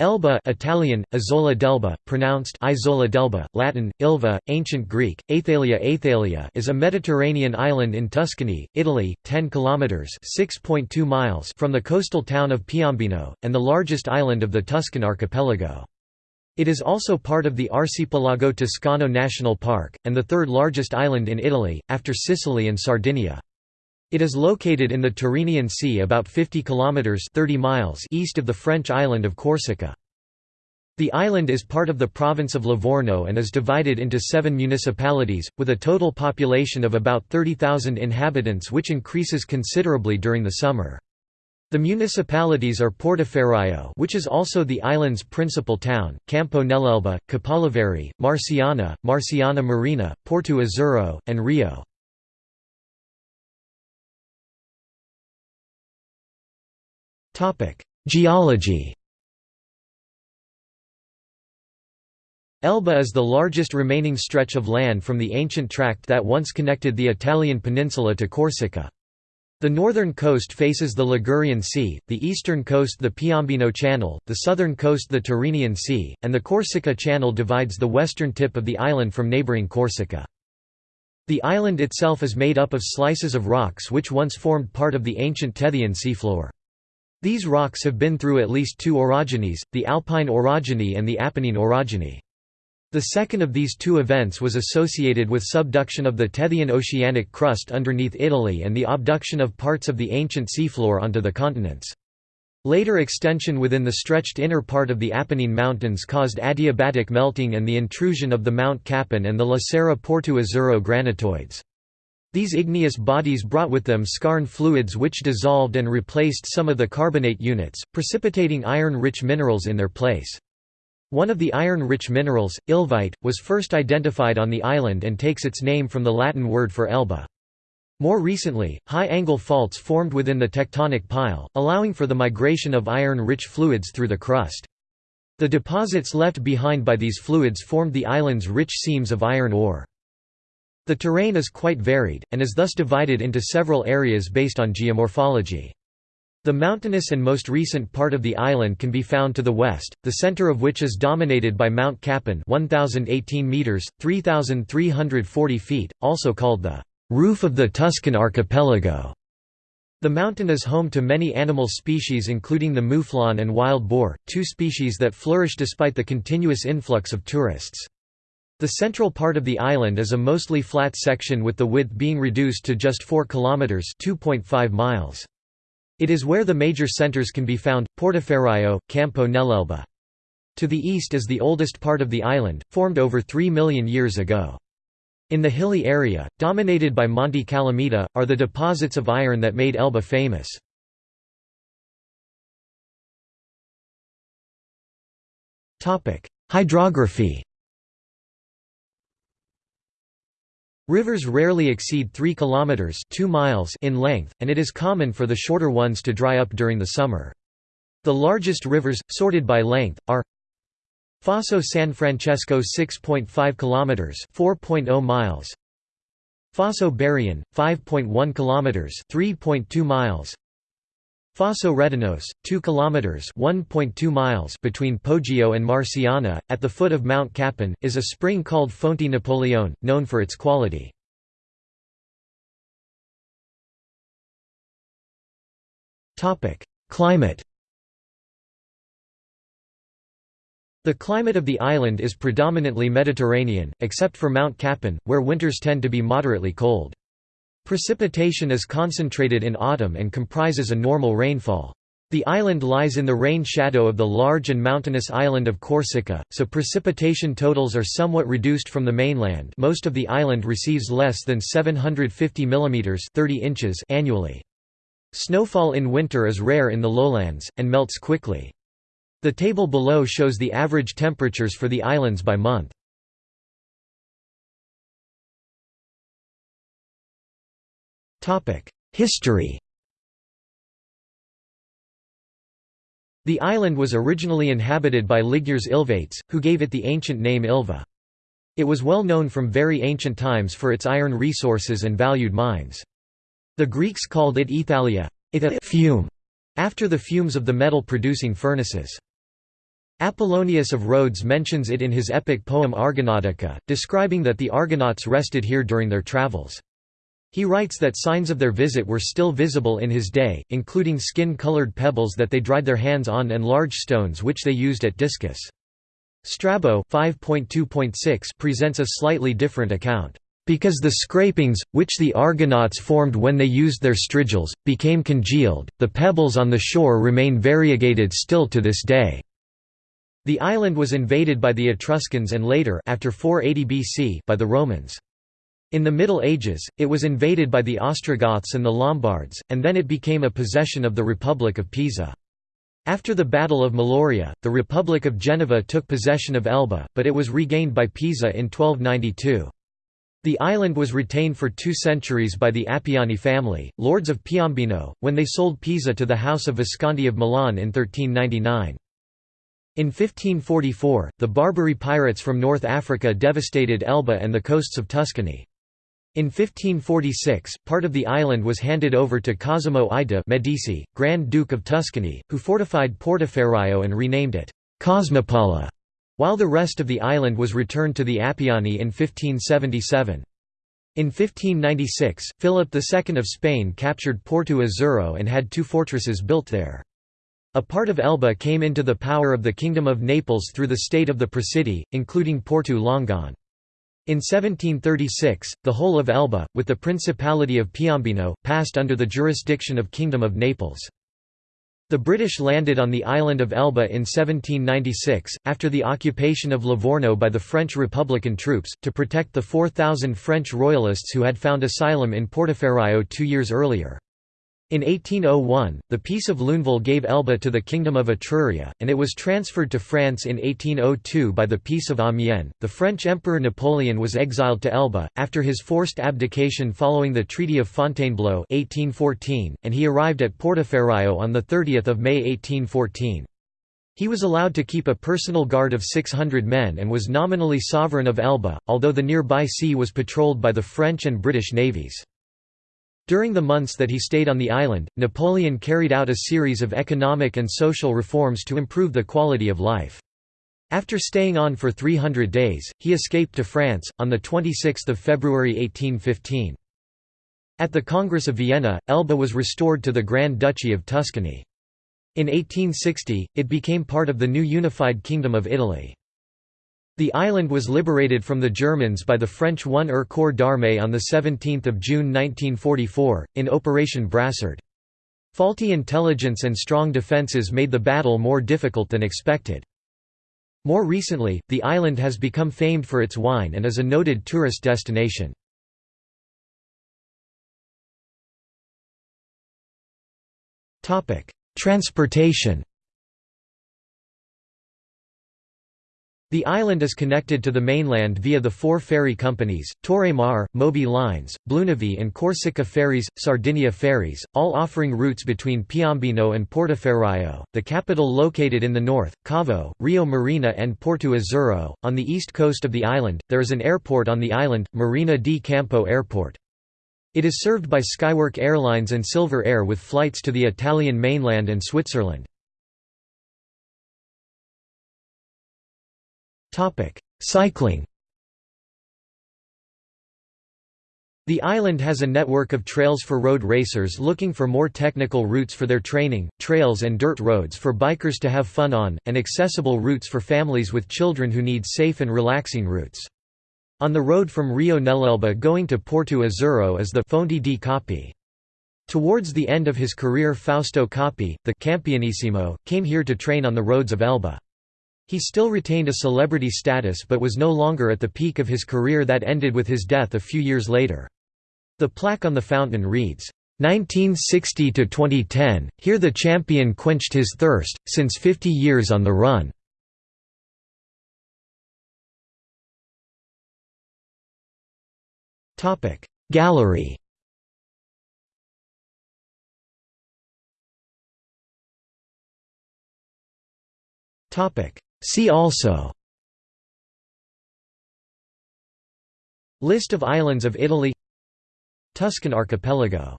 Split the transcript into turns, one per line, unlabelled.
Elba Italian, Isola d'Elba, pronounced Isola d'Elba, Latin, Ilva, Ancient Greek, Aethalia Aethalia is a Mediterranean island in Tuscany, Italy, 10 kilometres miles from the coastal town of Piombino, and the largest island of the Tuscan archipelago. It is also part of the Arcipelago Toscano National Park, and the third largest island in Italy, after Sicily and Sardinia. It is located in the Tyrrhenian Sea about 50 kilometers 30 miles east of the French island of Corsica. The island is part of the province of Livorno and is divided into seven municipalities, with a total population of about 30,000 inhabitants which increases considerably during the summer. The municipalities are Portoferraio which is also the island's principal town, Campo nell'Elba, Capoliveri, Marciana, Marciana Marina, Porto Azzurro, and Rio. Geology Elba is the largest remaining stretch of land from the ancient tract that once connected the Italian peninsula to Corsica. The northern coast faces the Ligurian Sea, the eastern coast the Piombino Channel, the southern coast the Tyrrhenian Sea, and the Corsica Channel divides the western tip of the island from neighbouring Corsica. The island itself is made up of slices of rocks which once formed part of the ancient Tethyan seafloor. These rocks have been through at least two orogenies, the Alpine orogeny and the Apennine orogeny. The second of these two events was associated with subduction of the Tethyan oceanic crust underneath Italy and the abduction of parts of the ancient seafloor onto the continents. Later extension within the stretched inner part of the Apennine Mountains caused adiabatic melting and the intrusion of the Mount Capanne and the La Serra Porto Azzurro granitoids. These igneous bodies brought with them skarn fluids which dissolved and replaced some of the carbonate units, precipitating iron-rich minerals in their place. One of the iron-rich minerals, ilvite, was first identified on the island and takes its name from the Latin word for Elba. More recently, high-angle faults formed within the tectonic pile, allowing for the migration of iron-rich fluids through the crust. The deposits left behind by these fluids formed the island's rich seams of iron ore. The terrain is quite varied, and is thus divided into several areas based on geomorphology. The mountainous and most recent part of the island can be found to the west, the center of which is dominated by Mount Capanne 1018 meters, 3340 feet, also called the roof of the Tuscan archipelago. The mountain is home to many animal species including the mouflon and wild boar, two species that flourish despite the continuous influx of tourists. The central part of the island is a mostly flat section with the width being reduced to just 4 kilometers (2.5 miles). It is where the major centers can be found: Portoferraio, Campo nell'Elba. To the east is the oldest part of the island, formed over 3 million years ago. In the hilly area, dominated by Monte Calamita, are the deposits of iron that made Elba famous. Hydrography Rivers rarely exceed 3 kilometers 2 miles in length, and it is common for the shorter ones to dry up during the summer. The largest rivers, sorted by length, are Fosso San Francesco 6.5 kilometers 4.0 miles. Fosso Barion 5.1 kilometers 3.2 miles. Fosso Redinoce, 2 kilometers (1.2 miles) between Poggio and Marciana, at the foot of Mount Capanne, is a spring called Fonte Napoleone, known for its quality. Topic: Climate. The climate of the island is predominantly Mediterranean, except for Mount Capanne, where winters tend to be moderately cold. Precipitation is concentrated in autumn and comprises a normal rainfall. The island lies in the rain shadow of the large and mountainous island of Corsica, so precipitation totals are somewhat reduced from the mainland most of the island receives less than 750 mm 30 inches annually. Snowfall in winter is rare in the lowlands, and melts quickly. The table below shows the average temperatures for the islands by month. History The island was originally inhabited by Ligures Ilvates, who gave it the ancient name Ilva. It was well known from very ancient times for its iron resources and valued mines. The Greeks called it Ethalia fume, after the fumes of the metal-producing furnaces. Apollonius of Rhodes mentions it in his epic poem Argonautica, describing that the Argonauts rested here during their travels. He writes that signs of their visit were still visible in his day, including skin-colored pebbles that they dried their hands on and large stones which they used at discus. Strabo 5.2.6 presents a slightly different account. Because the scrapings, which the Argonauts formed when they used their strigils, became congealed, the pebbles on the shore remain variegated still to this day. The island was invaded by the Etruscans and later after 480 BC by the Romans. In the Middle Ages, it was invaded by the Ostrogoths and the Lombards, and then it became a possession of the Republic of Pisa. After the Battle of Meloria, the Republic of Genoa took possession of Elba, but it was regained by Pisa in 1292. The island was retained for two centuries by the Appiani family, lords of Piombino, when they sold Pisa to the House of Visconti of Milan in 1399. In 1544, the Barbary pirates from North Africa devastated Elba and the coasts of Tuscany. In 1546, part of the island was handed over to Cosimo I de' Medici, Grand Duke of Tuscany, who fortified Portoferraio and renamed it Cosmopoli, while the rest of the island was returned to the Appiani in 1577. In 1596, Philip II of Spain captured Porto Azzurro and had two fortresses built there. A part of Elba came into the power of the Kingdom of Naples through the state of the Presidi, including Porto Longone. In 1736, the whole of Elba, with the Principality of Piombino, passed under the jurisdiction of Kingdom of Naples. The British landed on the island of Elba in 1796, after the occupation of Livorno by the French Republican troops, to protect the 4,000 French royalists who had found asylum in Portoferraio two years earlier. In 1801, the Peace of Luneville gave Elba to the Kingdom of Etruria, and it was transferred to France in 1802 by the Peace of Amiens. The French Emperor Napoleon was exiled to Elba, after his forced abdication following the Treaty of Fontainebleau 1814, and he arrived at Portoferraio on 30 May 1814. He was allowed to keep a personal guard of 600 men and was nominally sovereign of Elba, although the nearby sea was patrolled by the French and British navies. During the months that he stayed on the island, Napoleon carried out a series of economic and social reforms to improve the quality of life. After staying on for 300 days, he escaped to France, on 26 February 1815. At the Congress of Vienna, Elba was restored to the Grand Duchy of Tuscany. In 1860, it became part of the new unified Kingdom of Italy. The island was liberated from the Germans by the French 1 er Corps d'Armée on 17 June 1944, in Operation Brassard. Faulty intelligence and strong defences made the battle more difficult than expected. More recently, the island has become famed for its wine and is a noted tourist destination. Transportation The island is connected to the mainland via the four ferry companies, Toremar, Moby Lines, Blunavi and Corsica Ferries, Sardinia Ferries, all offering routes between Piombino and Portoferraio, the capital located in the north, Cavo, Rio Marina and Porto Azzurro. On the east coast of the island, there is an airport on the island, Marina di Campo Airport. It is served by Skywork Airlines and Silver Air with flights to the Italian mainland and Switzerland. Cycling The island has a network of trails for road racers looking for more technical routes for their training, trails and dirt roads for bikers to have fun on, and accessible routes for families with children who need safe and relaxing routes. On the road from Rio Nell'Elba going to Porto Azzurro is the Fonte di Capi. Towards the end of his career Fausto Coppi, the Campionissimo, came here to train on the roads of Elba. He still retained a celebrity status but was no longer at the peak of his career that ended with his death a few years later. The plaque on the fountain reads, 1960–2010, here the champion quenched his thirst, since 50 years on the run. Gallery Topic See also. List of islands of Italy. Tuscan archipelago